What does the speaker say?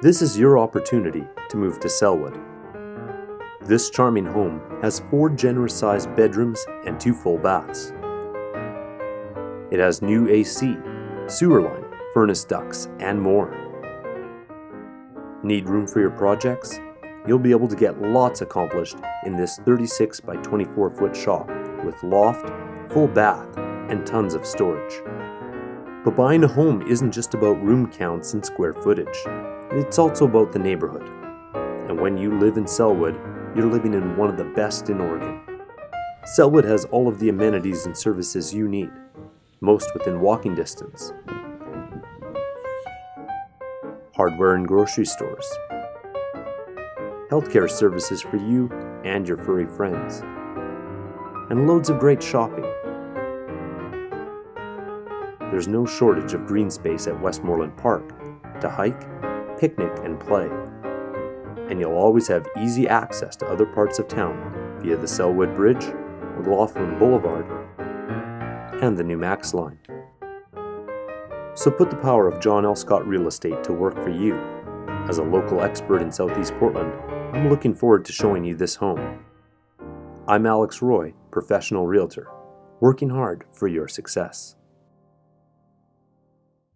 This is your opportunity to move to Sellwood. This charming home has four generous sized bedrooms and two full baths. It has new AC, sewer line, furnace ducts, and more. Need room for your projects? You'll be able to get lots accomplished in this 36 by 24 foot shop with loft, full bath, and tons of storage. But buying a home isn't just about room counts and square footage. It's also about the neighborhood. And when you live in Sellwood, you're living in one of the best in Oregon. Sellwood has all of the amenities and services you need, most within walking distance. Hardware and grocery stores, healthcare services for you and your furry friends, and loads of great shopping. There's no shortage of green space at Westmoreland Park to hike, picnic, and play. And you'll always have easy access to other parts of town via the Sellwood Bridge, McLoughlin Boulevard, and the new Max line. So put the power of John L. Scott Real Estate to work for you. As a local expert in Southeast Portland, I'm looking forward to showing you this home. I'm Alex Roy, professional realtor, working hard for your success.